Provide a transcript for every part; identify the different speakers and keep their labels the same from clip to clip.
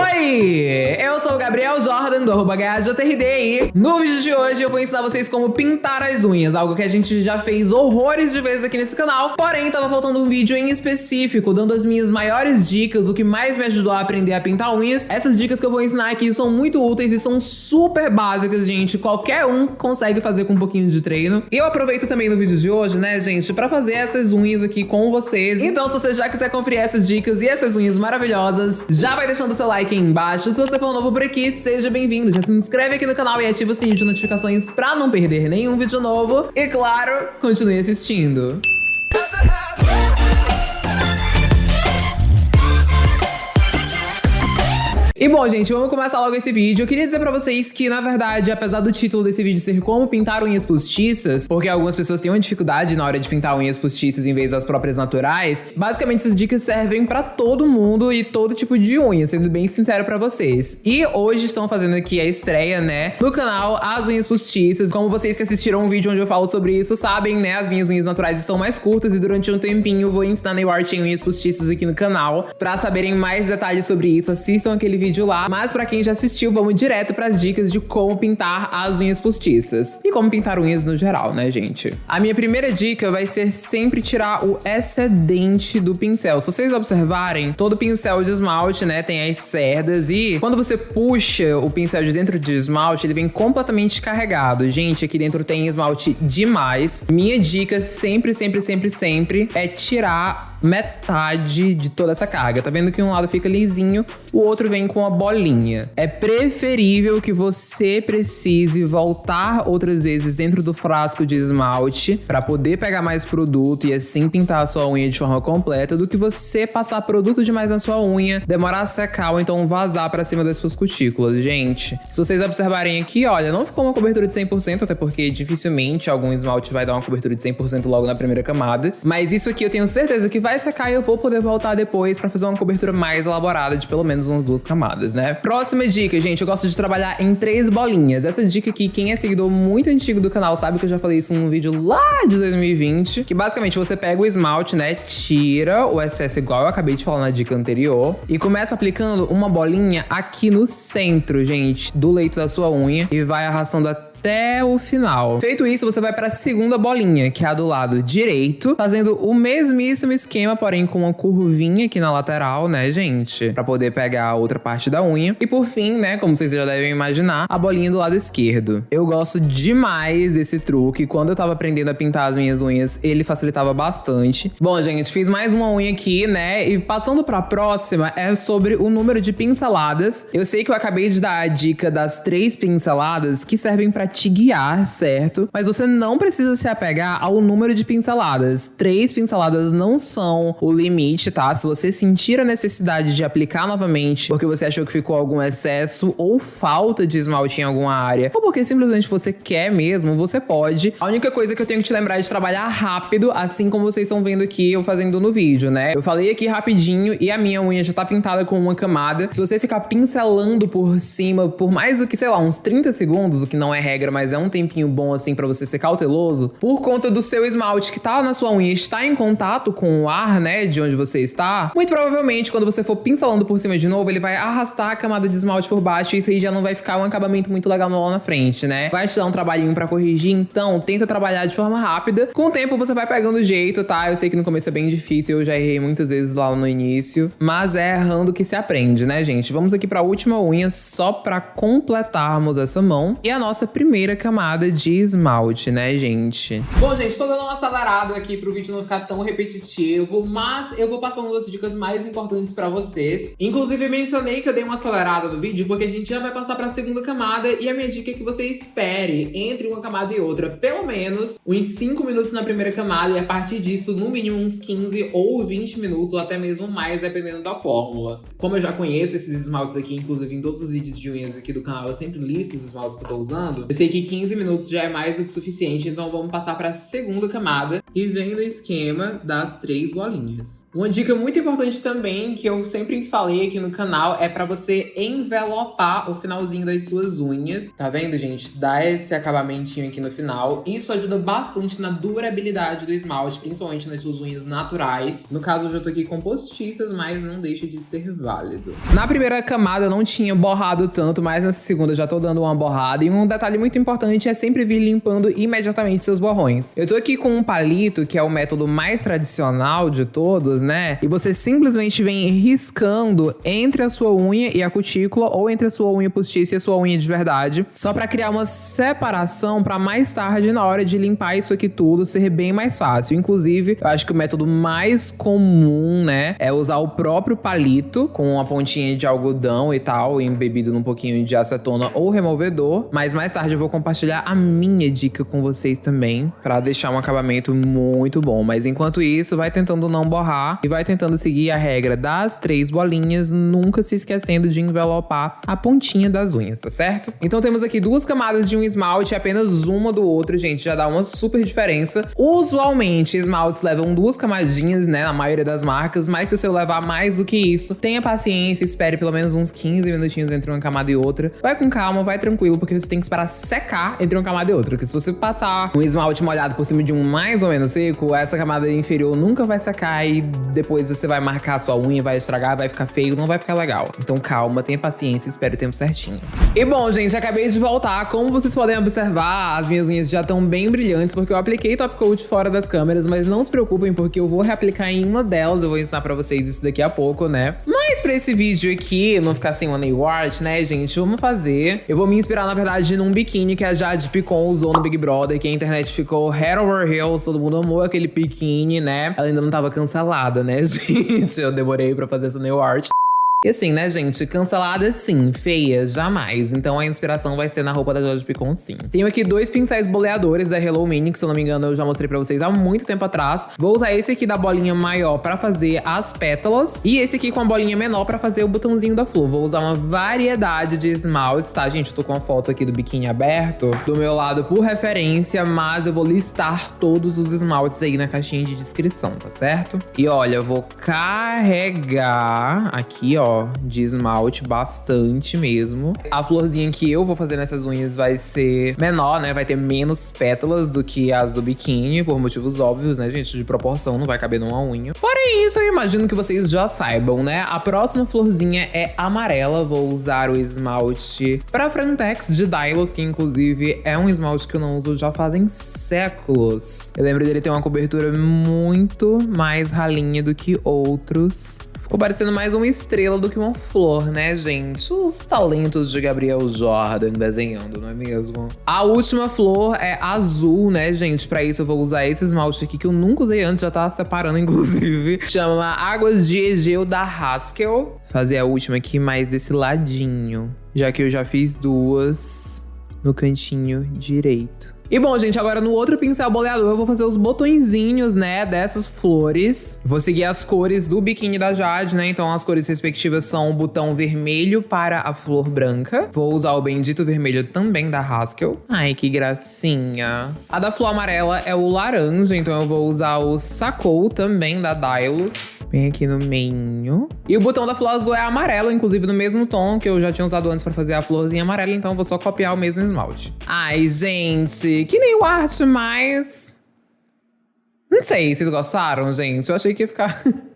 Speaker 1: Oi! Eu sou o Gabriel Jordan, do arroba e no vídeo de hoje eu vou ensinar vocês como pintar as unhas, algo que a gente já fez horrores de vezes aqui nesse canal, porém tava faltando um vídeo em específico, dando as minhas maiores dicas, o que mais me ajudou a aprender a pintar unhas. Essas dicas que eu vou ensinar aqui são muito úteis e são super básicas, gente, qualquer um consegue fazer com um pouquinho de treino. E eu aproveito também no vídeo de hoje, né, gente, pra fazer essas unhas aqui com vocês. Então, se você já quiser conferir essas dicas e essas unhas maravilhosas, já vai deixando seu like aí embaixo. Se você for novo por aqui, seja bem-vindo. Já se inscreve aqui no canal e ativa o sininho de notificações pra não perder nenhum vídeo novo. E claro, continue assistindo. E bom, gente, vamos começar logo esse vídeo. Eu queria dizer pra vocês que, na verdade, apesar do título desse vídeo ser como pintar unhas postiças, porque algumas pessoas têm uma dificuldade na hora de pintar unhas postiças em vez das próprias naturais, basicamente essas dicas servem pra todo mundo e todo tipo de unha, sendo bem sincero pra vocês. E hoje estão fazendo aqui a estreia, né, no canal As Unhas Postiças. Como vocês que assistiram um vídeo onde eu falo sobre isso sabem, né, as minhas unhas naturais estão mais curtas e durante um tempinho vou ensinar nail art em unhas postiças aqui no canal. Pra saberem mais detalhes sobre isso, assistam aquele vídeo vídeo lá, mas pra quem já assistiu, vamos direto pras dicas de como pintar as unhas postiças. E como pintar unhas no geral, né, gente? A minha primeira dica vai ser sempre tirar o excedente do pincel. Se vocês observarem, todo pincel de esmalte, né, tem as cerdas e quando você puxa o pincel de dentro de esmalte, ele vem completamente carregado. Gente, aqui dentro tem esmalte demais. Minha dica sempre, sempre, sempre, sempre é tirar metade de toda essa carga. Tá vendo que um lado fica lisinho, o outro vem com com a bolinha. É preferível que você precise voltar outras vezes dentro do frasco de esmalte para poder pegar mais produto e assim pintar a sua unha de forma completa do que você passar produto demais na sua unha, demorar a secar ou então vazar para cima das suas cutículas. Gente, se vocês observarem aqui, olha, não ficou uma cobertura de 100%, até porque dificilmente algum esmalte vai dar uma cobertura de 100% logo na primeira camada, mas isso aqui eu tenho certeza que vai secar e eu vou poder voltar depois para fazer uma cobertura mais elaborada de pelo menos umas duas camadas né? Próxima dica, gente, eu gosto de trabalhar em três bolinhas. Essa dica aqui, quem é seguidor muito antigo do canal sabe que eu já falei isso num vídeo lá de 2020, que basicamente você pega o esmalte, né, tira o excesso igual eu acabei de falar na dica anterior e começa aplicando uma bolinha aqui no centro, gente, do leito da sua unha e vai arrastando até até o final. Feito isso, você vai para a segunda bolinha, que é a do lado direito, fazendo o mesmíssimo esquema, porém com uma curvinha aqui na lateral, né, gente? Para poder pegar a outra parte da unha. E por fim, né, como vocês já devem imaginar, a bolinha do lado esquerdo. Eu gosto demais desse truque. Quando eu tava aprendendo a pintar as minhas unhas, ele facilitava bastante. Bom, gente, fiz mais uma unha aqui, né? E passando para a próxima, é sobre o número de pinceladas. Eu sei que eu acabei de dar a dica das três pinceladas que servem para te guiar, certo? Mas você não precisa se apegar ao número de pinceladas. Três pinceladas não são o limite, tá? Se você sentir a necessidade de aplicar novamente porque você achou que ficou algum excesso ou falta de esmalte em alguma área, ou porque simplesmente você quer mesmo, você pode. A única coisa que eu tenho que te lembrar é de trabalhar rápido, assim como vocês estão vendo aqui eu fazendo no vídeo, né? Eu falei aqui rapidinho e a minha unha já tá pintada com uma camada. Se você ficar pincelando por cima por mais do que, sei lá, uns 30 segundos, o que não é regra regra, mas é um tempinho bom assim para você ser cauteloso, por conta do seu esmalte que tá na sua unha está em contato com o ar, né, de onde você está, muito provavelmente quando você for pincelando por cima de novo, ele vai arrastar a camada de esmalte por baixo e isso aí já não vai ficar um acabamento muito legal lá na frente, né? Vai te dar um trabalhinho para corrigir, então tenta trabalhar de forma rápida. Com o tempo você vai pegando o jeito, tá? Eu sei que no começo é bem difícil, eu já errei muitas vezes lá no início, mas é errando que se aprende, né, gente? Vamos aqui para a última unha só para completarmos essa mão. E a nossa primeira primeira camada de esmalte, né, gente? Bom, gente, tô dando um acelerado aqui pro vídeo não ficar tão repetitivo, mas eu vou passando as dicas mais importantes pra vocês. Inclusive, mencionei que eu dei uma acelerada no vídeo, porque a gente já vai passar pra segunda camada, e a minha dica é que você espere entre uma camada e outra, pelo menos uns 5 minutos na primeira camada, e a partir disso, no mínimo uns 15 ou 20 minutos, ou até mesmo mais, dependendo da fórmula. Como eu já conheço esses esmaltes aqui, inclusive em todos os vídeos de unhas aqui do canal, eu sempre listo os esmaltes que eu tô usando, sei que 15 minutos já é mais do que suficiente, então vamos passar para a segunda camada e vem no esquema das três bolinhas. Uma dica muito importante também, que eu sempre falei aqui no canal, é para você envelopar o finalzinho das suas unhas. Tá vendo, gente? Dá esse acabamentinho aqui no final. Isso ajuda bastante na durabilidade do esmalte, principalmente nas suas unhas naturais. No caso, eu já tô aqui com postiças, mas não deixa de ser válido. Na primeira camada eu não tinha borrado tanto, mas nessa segunda eu já tô dando uma borrada. E um detalhe muito importante é sempre vir limpando imediatamente seus borrões. Eu tô aqui com um palito, que é o método mais tradicional de todos, né? E você simplesmente vem riscando entre a sua unha e a cutícula, ou entre a sua unha postiça e a sua unha de verdade, só para criar uma separação para mais tarde, na hora de limpar isso aqui tudo, ser bem mais fácil. Inclusive, eu acho que o método mais comum, né, é usar o próprio palito com uma pontinha de algodão e tal, embebido num pouquinho de acetona ou removedor. Mas mais tarde eu vou compartilhar a minha dica com vocês também, para deixar um acabamento muito bom. Mas enquanto isso, vai tentando não borrar e vai tentando seguir a regra das três bolinhas, nunca se esquecendo de envelopar a pontinha das unhas, tá certo? Então temos aqui duas camadas de um esmalte, apenas uma do outro, gente, já dá uma super diferença. Usualmente, esmaltes levam duas camadinhas, né, na maioria das marcas, mas se você levar mais do que isso, tenha paciência, espere pelo menos uns 15 minutinhos entre uma camada e outra. Vai com calma, vai tranquilo, porque você tem que esperar secar entre uma camada e outra, porque se você passar um esmalte molhado por cima de um mais ou menos seco, essa camada inferior nunca vai secar e depois você vai marcar a sua unha, vai estragar, vai ficar feio, não vai ficar legal. Então calma, tenha paciência, espere o tempo certinho. E bom, gente, acabei de voltar. Como vocês podem observar, as minhas unhas já estão bem brilhantes, porque eu apliquei top coat fora das câmeras, mas não se preocupem, porque eu vou reaplicar em uma delas, eu vou ensinar pra vocês isso daqui a pouco, né? Mas pra esse vídeo aqui, não ficar sem nail art, né, gente, vamos fazer. Eu vou me inspirar, na verdade, num biquíni que a Jade Picon usou no Big Brother, que a internet ficou head over heels, todo mundo amou aquele biquíni, né? Ela ainda não tava cancelada, né, gente? Eu demorei pra fazer essa nail art. E assim, né, gente? Cancelada sim, feia, jamais. Então a inspiração vai ser na roupa da Jorge Picon, sim. Tenho aqui dois pincéis boleadores da Hello Mini, que se eu não me engano eu já mostrei pra vocês há muito tempo atrás. Vou usar esse aqui da bolinha maior pra fazer as pétalas. E esse aqui com a bolinha menor pra fazer o botãozinho da flor. Vou usar uma variedade de esmaltes, tá, gente? Eu tô com a foto aqui do biquíni aberto do meu lado por referência, mas eu vou listar todos os esmaltes aí na caixinha de descrição, tá certo? E olha, eu vou carregar aqui, ó de esmalte, bastante mesmo. A florzinha que eu vou fazer nessas unhas vai ser menor, né? Vai ter menos pétalas do que as do biquíni, por motivos óbvios, né, gente? De proporção, não vai caber numa unha. Porém, isso eu imagino que vocês já saibam, né? A próxima florzinha é amarela. Vou usar o esmalte pra Frentex de Dylos, que inclusive é um esmalte que eu não uso já fazem séculos. Eu lembro dele ter uma cobertura muito mais ralinha do que outros. Ficou parecendo mais uma estrela do que uma flor, né, gente? Os talentos de Gabriel Jordan desenhando, não é mesmo? A última flor é azul, né, gente? Pra isso eu vou usar esse esmalte aqui que eu nunca usei antes, já tava separando, inclusive. Chama Águas de Egeu da Haskell. Fazer a última aqui mais desse ladinho, já que eu já fiz duas no cantinho direito. E bom, gente, agora no outro pincel boleador eu vou fazer os botõezinhos, né, dessas flores. Vou seguir as cores do biquíni da Jade, né? Então as cores respectivas são o botão vermelho para a flor branca. Vou usar o bendito vermelho também da Haskell. Ai, que gracinha. A da flor amarela é o laranja, então eu vou usar o Sacou também da Dylos. Bem aqui no meio. E o botão da flor azul é amarelo, inclusive no mesmo tom que eu já tinha usado antes pra fazer a florzinha amarela, então eu vou só copiar o mesmo esmalte. Ai, gente, que nem o arte mais... Não sei, vocês gostaram, gente? Eu achei que ia ficar...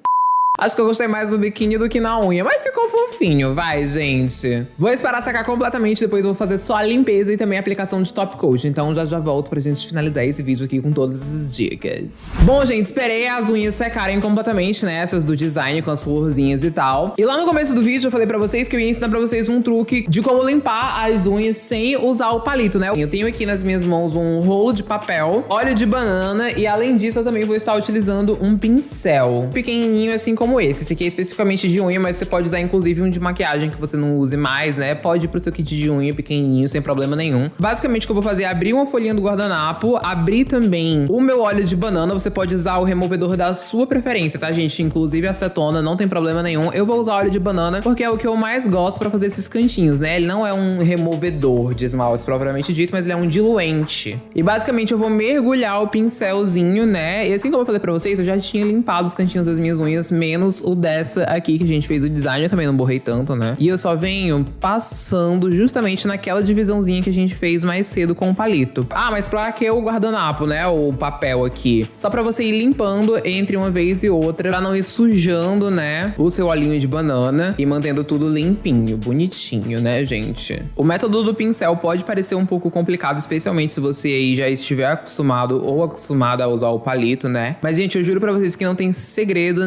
Speaker 1: Acho que eu gostei mais do biquíni do que na unha, mas ficou fofinho, vai, gente. Vou esperar secar completamente, depois vou fazer só a limpeza e também a aplicação de top coat. Então já já volto pra gente finalizar esse vídeo aqui com todas as dicas. Bom, gente, esperei as unhas secarem completamente, né? Essas do design com as florzinhas e tal. E lá no começo do vídeo eu falei pra vocês que eu ia ensinar pra vocês um truque de como limpar as unhas sem usar o palito, né? Eu tenho aqui nas minhas mãos um rolo de papel, óleo de banana e além disso eu também vou estar utilizando um pincel pequenininho, assim como como esse. Esse aqui é especificamente de unha, mas você pode usar inclusive um de maquiagem que você não use mais, né? Pode ir pro seu kit de unha pequenininho, sem problema nenhum. Basicamente o que eu vou fazer é abrir uma folhinha do guardanapo, abrir também o meu óleo de banana. Você pode usar o removedor da sua preferência, tá, gente? Inclusive acetona, não tem problema nenhum. Eu vou usar óleo de banana porque é o que eu mais gosto pra fazer esses cantinhos, né? Ele não é um removedor de esmaltes propriamente dito, mas ele é um diluente. E basicamente eu vou mergulhar o pincelzinho, né? E assim como eu falei pra vocês, eu já tinha limpado os cantinhos das minhas unhas, menos o dessa aqui que a gente fez o design. Eu também não borrei tanto, né? E eu só venho passando justamente naquela divisãozinha que a gente fez mais cedo com o palito. Ah, mas pra que o guardanapo, né? O papel aqui. Só pra você ir limpando entre uma vez e outra, pra não ir sujando, né? O seu olhinho de banana e mantendo tudo limpinho, bonitinho, né, gente? O método do pincel pode parecer um pouco complicado, especialmente se você aí já estiver acostumado ou acostumada a usar o palito, né? Mas, gente, eu juro pra vocês que não tem segredo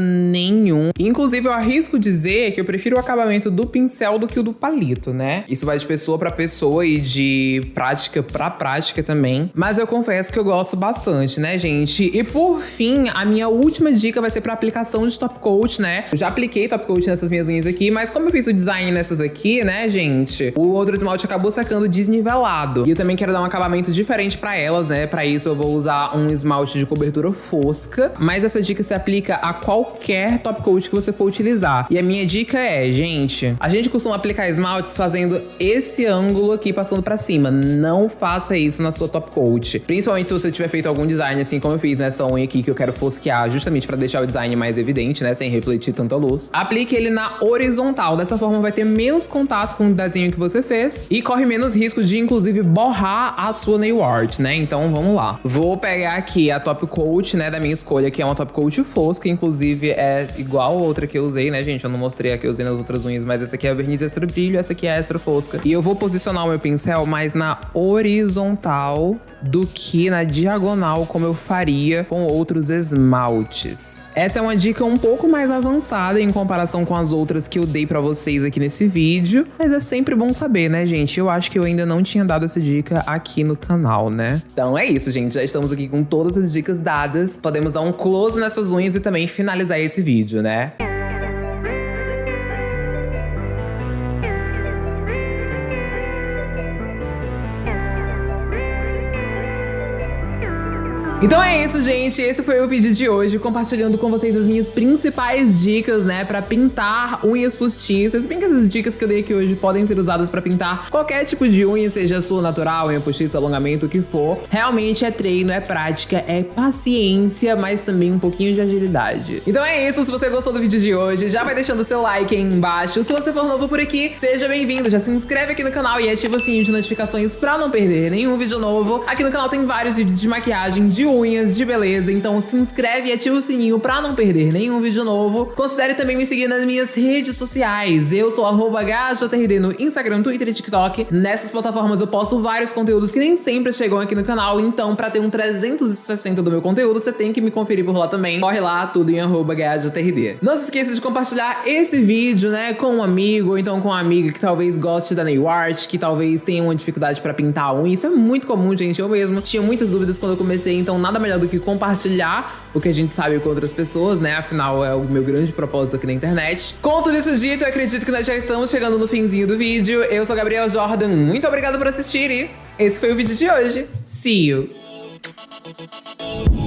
Speaker 1: nenhum. Inclusive, eu arrisco dizer que eu prefiro o acabamento do pincel do que o do palito, né? Isso vai de pessoa para pessoa e de prática para prática também. Mas eu confesso que eu gosto bastante, né, gente? E por fim, a minha última dica vai ser para aplicação de top coat, né? Eu já apliquei top coat nessas minhas unhas aqui, mas como eu fiz o design nessas aqui, né, gente? O outro esmalte acabou sacando desnivelado. E eu também quero dar um acabamento diferente para elas, né? Para isso eu vou usar um esmalte de cobertura fosca, mas essa dica se aplica a qualquer top coat que você for utilizar. E a minha dica é, gente, a gente costuma aplicar esmaltes fazendo esse ângulo aqui passando para cima. Não faça isso na sua top coat. Principalmente se você tiver feito algum design assim como eu fiz nessa unha aqui que eu quero fosquear justamente para deixar o design mais evidente, né, sem refletir tanta luz. Aplique ele na horizontal. Dessa forma vai ter menos contato com o desenho que você fez e corre menos risco de inclusive borrar a sua nail art, né? Então vamos lá. Vou pegar aqui a top coat, né, da minha escolha, que é uma top coat fosca, inclusive é igual a outra que eu usei, né, gente? Eu não mostrei a que eu usei nas outras unhas, mas essa aqui é a verniz extra brilho, essa aqui é extra fosca. E eu vou posicionar o meu pincel mais na horizontal do que na diagonal, como eu faria com outros esmaltes. Essa é uma dica um pouco mais avançada em comparação com as outras que eu dei para vocês aqui nesse vídeo, mas é sempre bom saber, né, gente? Eu acho que eu ainda não tinha dado essa dica aqui no canal, né? Então é isso, gente. Já estamos aqui com todas as dicas dadas. Podemos dar um close nessas unhas e também finalizar esse vídeo, né? Então é isso, gente. Esse foi o vídeo de hoje, compartilhando com vocês as minhas principais dicas, né, pra pintar unhas postiças. Bem que essas dicas que eu dei aqui hoje podem ser usadas pra pintar qualquer tipo de unha, seja sua natural, unha postiça, alongamento, o que for. Realmente é treino, é prática, é paciência, mas também um pouquinho de agilidade. Então é isso. Se você gostou do vídeo de hoje, já vai deixando seu like aí embaixo. Se você for novo por aqui, seja bem-vindo. Já se inscreve aqui no canal e ativa o sininho de notificações pra não perder nenhum vídeo novo. Aqui no canal tem vários vídeos de maquiagem, de unhas, de beleza, então se inscreve e ativa o sininho pra não perder nenhum vídeo novo. Considere também me seguir nas minhas redes sociais. Eu sou HJRD no Instagram, Twitter e TikTok. Nessas plataformas eu posto vários conteúdos que nem sempre chegam aqui no canal, então pra ter um 360 do meu conteúdo, você tem que me conferir por lá também. Corre lá, tudo em HJRD. Não se esqueça de compartilhar esse vídeo, né, com um amigo, ou então com uma amiga que talvez goste da nail art, que talvez tenha uma dificuldade pra pintar a unha. Isso é muito comum, gente. Eu mesmo tinha muitas dúvidas quando eu comecei, então nada melhor do que compartilhar o que a gente sabe com outras pessoas, né? Afinal, é o meu grande propósito aqui na internet. Com tudo isso dito, eu acredito que nós já estamos chegando no finzinho do vídeo. Eu sou Gabriel Jordan, muito obrigada por assistir e esse foi o vídeo de hoje. See you!